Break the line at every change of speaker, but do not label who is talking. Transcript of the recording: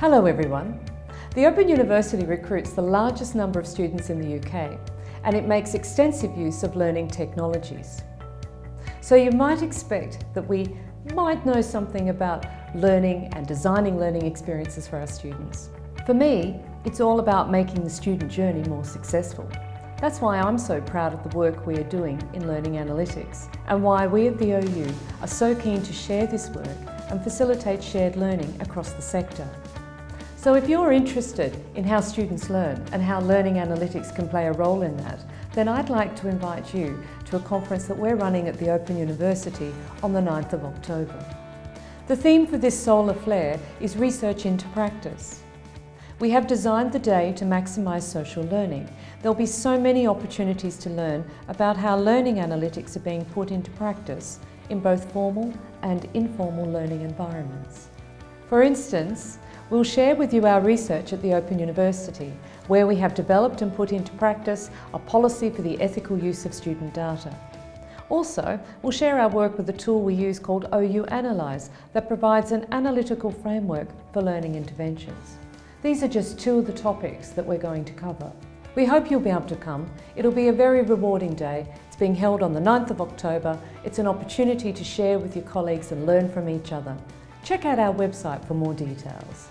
Hello everyone. The Open University recruits the largest number of students in the UK and it makes extensive use of learning technologies. So you might expect that we might know something about learning and designing learning experiences for our students. For me, it's all about making the student journey more successful. That's why I'm so proud of the work we are doing in learning analytics and why we at the OU are so keen to share this work and facilitate shared learning across the sector. So if you're interested in how students learn and how learning analytics can play a role in that, then I'd like to invite you to a conference that we're running at the Open University on the 9th of October. The theme for this SoLAR Flare is research into practice. We have designed the day to maximise social learning. There'll be so many opportunities to learn about how learning analytics are being put into practice in both formal and informal learning environments. For instance, We'll share with you our research at the Open University, where we have developed and put into practice a policy for the ethical use of student data. Also, we'll share our work with a tool we use called OU Analyse that provides an analytical framework for learning interventions. These are just two of the topics that we're going to cover. We hope you'll be able to come. It'll be a very rewarding day. It's being held on the 9th of October. It's an opportunity to share with your colleagues and learn from each other. Check out our website for more details.